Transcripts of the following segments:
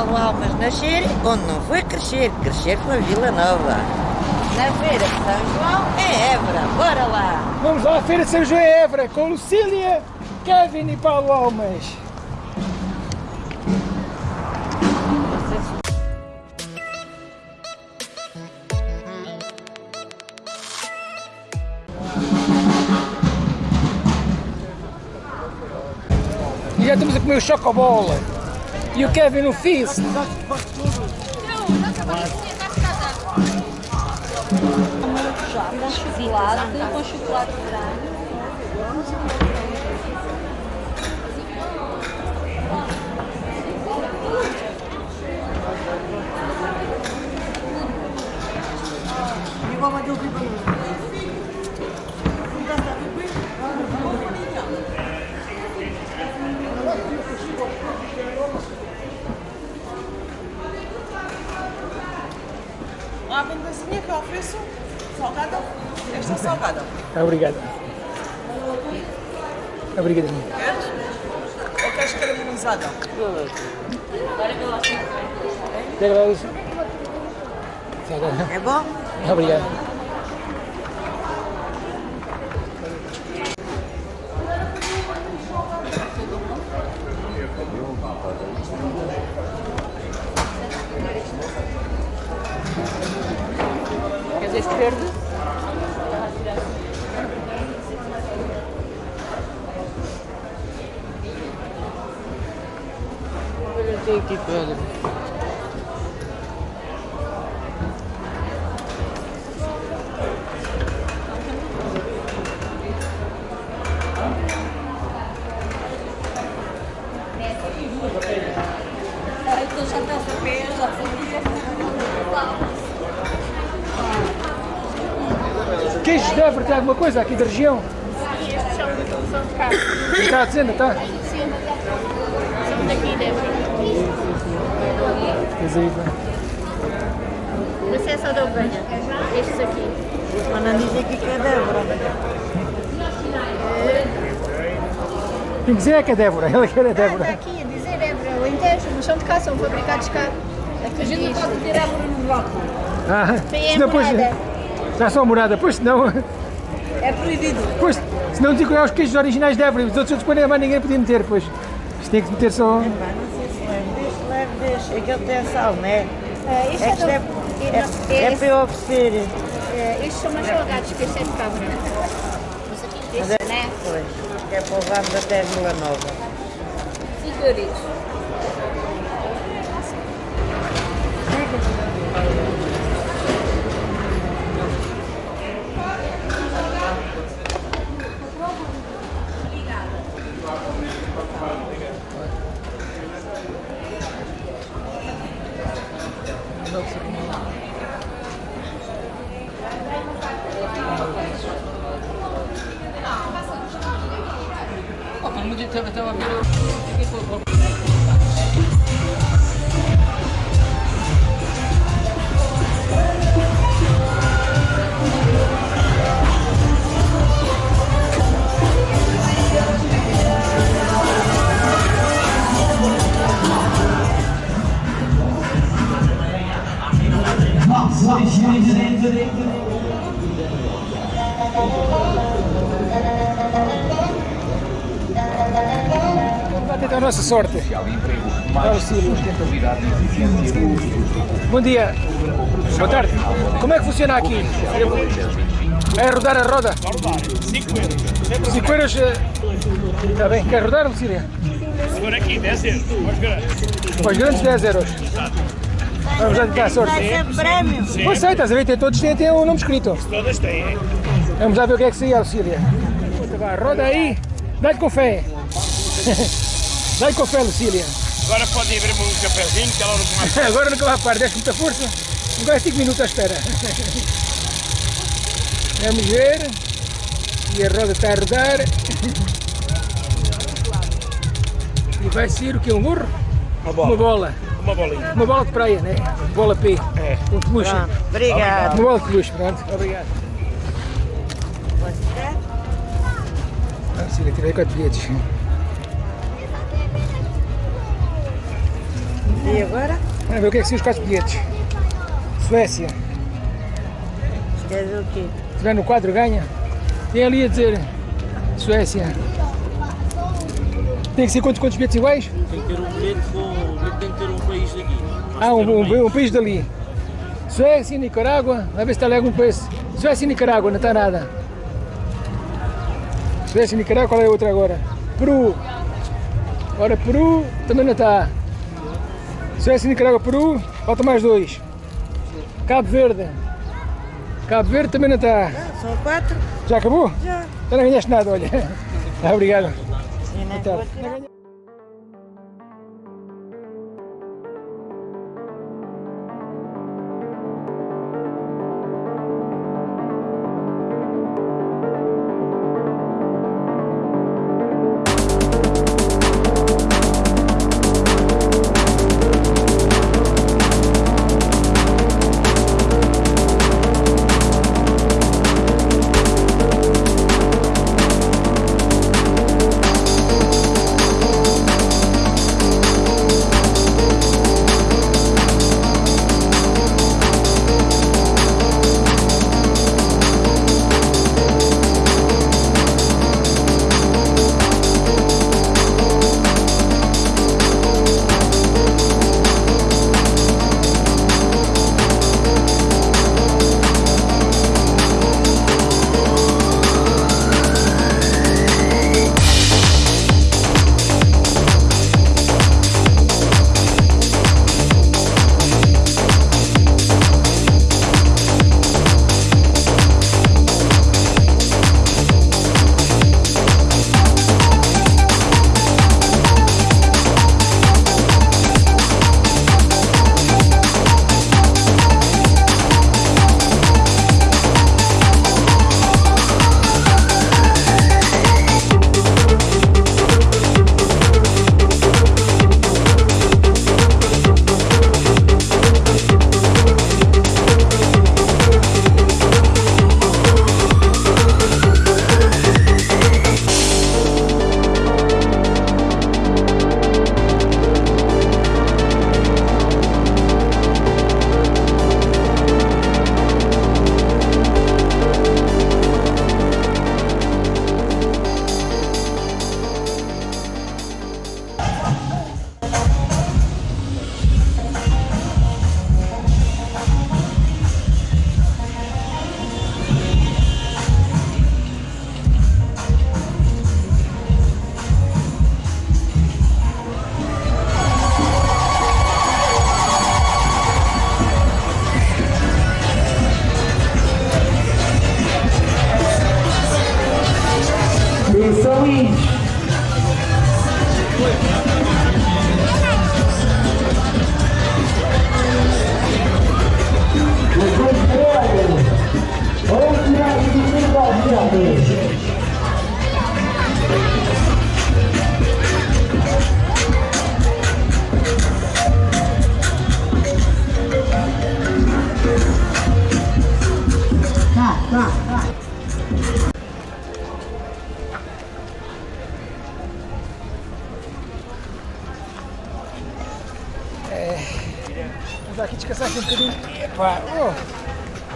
Paulo Almas nascer onde não foi crescer. Crescer foi Vila Nova. Na Feira de São João é Évora. Bora lá! Vamos lá à Feira de São João em Évora com Lucília, Kevin e Paulo Almas. E já estamos a comer o chocobola. E o Kevin no Fizz. com chocolate, com chocolate branco. Há bandazinha que eu ofereço salgada. Esta é salgada. Obrigado. Obrigado. Queres? Ou queres caramelizada? Quero isso. É bom? Obrigado. Queres este verde? Tem Queijos de Évora tem alguma coisa aqui da região? Estes são, são de cá, Está a dizer, não está? são daqui deve. Quer dizer, Mas é só da ovelha. Estes aqui. Mas não diz aqui que é Débora. Tem que dizer é que é Débora, ela quer é Ah, está Débora. aqui a dizer Évora, o Alentejo, mas são de cá, são fabricados cá. Aqui a gente não pode ter Évora no bloco. Ah, depois- morada. Já são morada, pois senão, É proibido. pois, senão digo que é os queijos originais de Évora, os outros depois nem mais ninguém podia meter, pois. Isto tem que meter só. Pá, não sei se leve. Deixa, leve, deixa. É que ele tem sal, não é? Ah, isto É é, que é, do- é, é- é para eu oferecer. é- estes são mais salgados que este é de cabra. Mas aqui este, né? Pois, é para levarmos até Vila Nova. Figuritos. Vai nossa sorte. Bom dia. Boa tarde. Como é que funciona aqui? É rodar a roda? 5 euros. Está bem. Quer rodar, Lucília? Agora aqui, 10 euros. Aos grandes. Para os grandes 10 euros. Vamos tentar a sorte. Pois sei, estás a ver? Tem todos têm, têm o nome escrito. Todas têm, hein? Vamos lá ver o que é que sai, Lucília. Roda aí. Dá-lhe com fé. Dá-lhe com fé, Lucília. Agora pode ir beber um cafezinho, que ela não mais. Agora nunca vai parar, deste muita força. Agora 5 minutos à espera. Vamos ver. E a roda está a rodar. E vai sair o que? Um burro? Uma Uma bola. bola. Uma bolinha. Uma bola de praia, né? Bola P. É. Um peluche. Obrigado. Uma bola de peluche, pronto. Obrigado. Pode ser? Ah, Cília, tirei 4 bilhetes. E agora? Vamos ver o que é que são os quatro bilhetes. Suécia. Quer ver o quê? Se tiver no quadro, ganha. Tem ali a dizer Suécia. Tem que ser quantos, quantos bilhetes iguais? Tem que ter um bilhete com. Tem que ter um país daqui. Ah, um, um, um país dali. Suécia e Nicarágua. Vai ver se está ali algum país. Suécia e Nicarágua, não está nada. Suécia e Nicarágua, qual é a outra agora? Peru. Ora, Peru também não está. Suécia Nicarágua, Peru. Falta mais dois. Cabo Verde. Cabo Verde também não está. Ah, são quatro? Já acabou? Já. Já não ganhaste nada, olha. Obrigado. Nem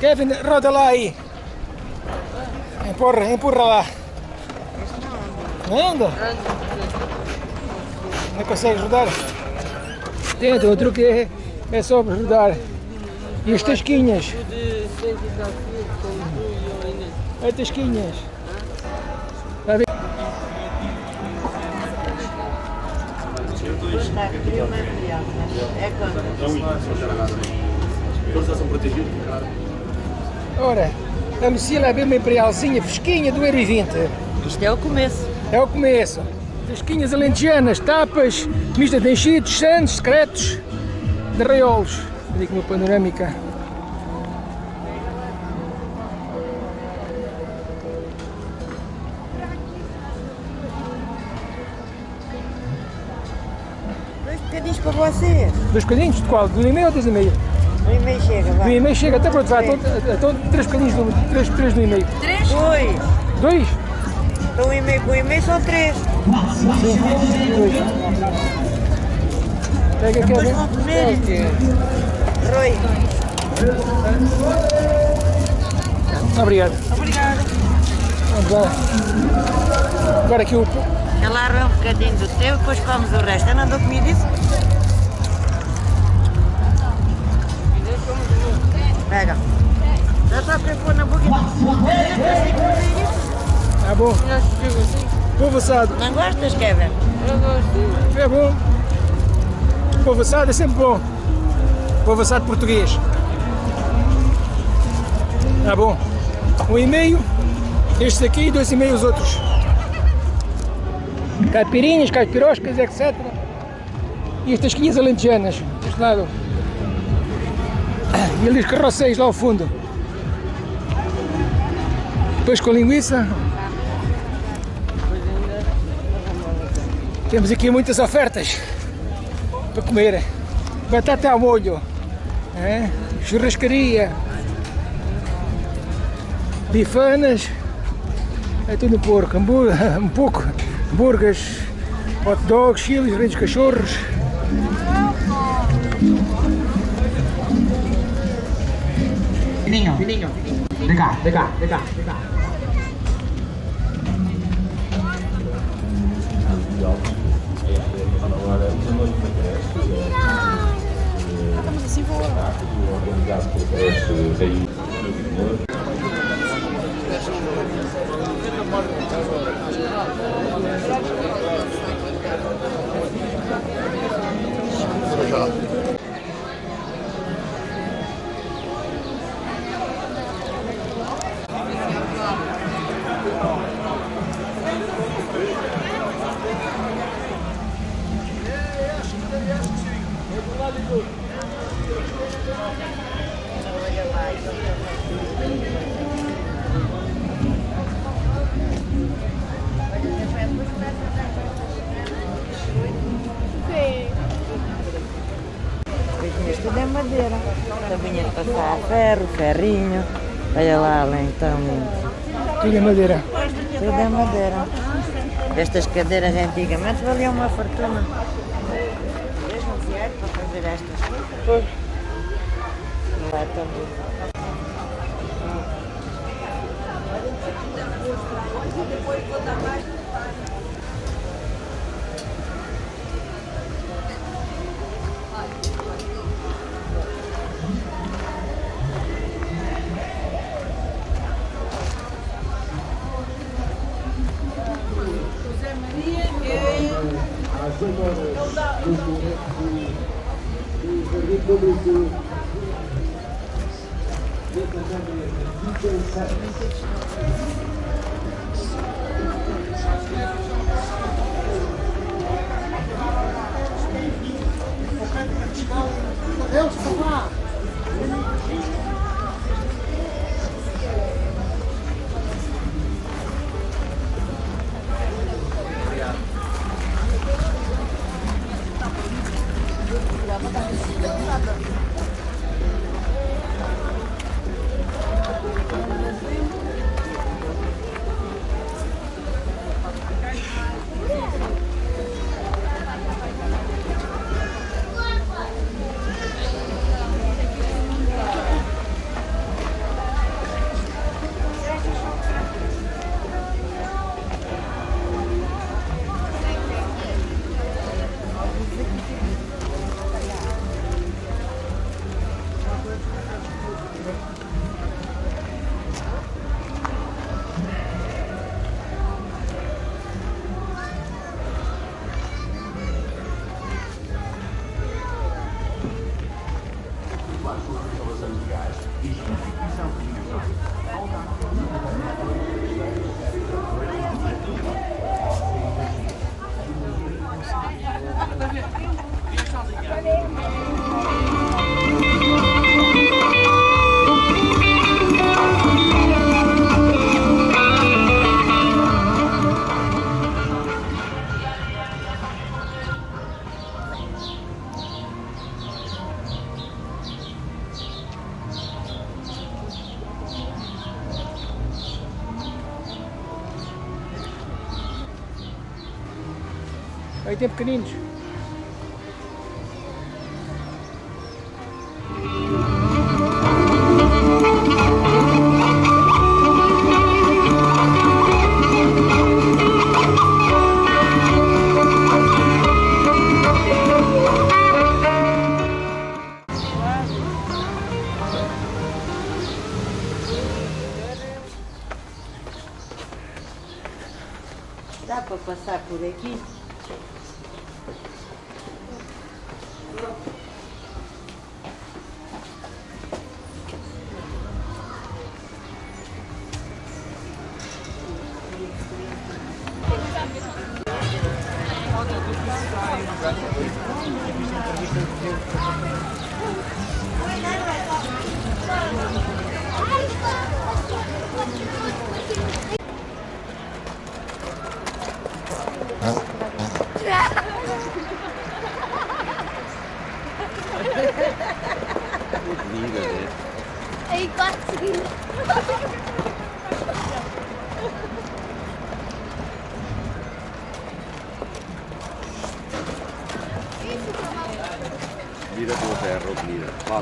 Kevin, roda lá aí. Empurra, empurra lá. Não anda? Não consegue rodar? Tenta, o truque é, é só rodar. E as tasquinhas? As tasquinhas. Está ver? Está frio, mas frio. É quando? Ora, a Lucila é bem uma imperialzinha fresquinha do 1,20. Isto é o começo. É o começo. Tasquinhas alentejanas, tapas, mistas de enchidos, santos, secretos, de raiolos. Olha aqui uma panorâmica. Dois bocadinhos para vocês. Dois bocadinhos de qual? De um e meio ou dois e meio? Um e meio chega, De um vai. e meio chega, até pronto, vai. Então, então três bocadinhos, de, três, três um e meio. Dois. Dois? Então um e meio com um e meio são três. Dois. Pega aqui. Depois vão comer. Rui. Obrigado. Obrigada. Vamos lá. Agora aqui o. Ela arranca um bocadinho do teu, depois comes o resto. Eu não dou comida isso? Pega. Já só para pôr na boca. Tá bom. Povo assado. Não gostas, Kevin? É bom. Povo assado é sempre bom. Povo assado português. Tá bom. Um e meio. Estes aqui e dois e meio os outros. Caipirinhas, caipiroscas, etc. E estas quinhas alentejanas. Deste lado. E ali os carroceiros lá ao fundo. Depois com linguiça. Temos aqui muitas ofertas para comer. Batata ao molho, é? churrascaria, bifanas, é tudo porco, um pouco, hambúrgueres, hot dogs, chiles, reinos cachorros. Fininho, fininho. Vem cá, vem cá, vem cá, vem cá. Isto passar ferro, ferrinho. Olha lá, além então. Tudo em madeira. Tudo é madeira. Estas cadeiras antigamente valiam uma fortuna. Mesmo dinheiro para fazer estas coisas. Não é tão. Tem pequeninos. Dá para passar por aqui?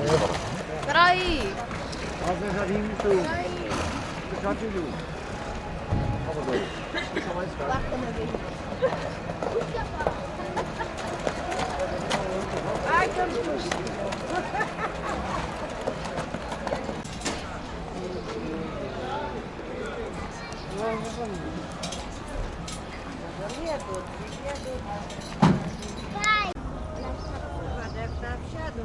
Espera aí. Nós já vimos tudo. Espera aí. Já te viu. Calma. Deixa mais caro. Lá, como eu Ai, que angústia. Vai! Deve estar fechado,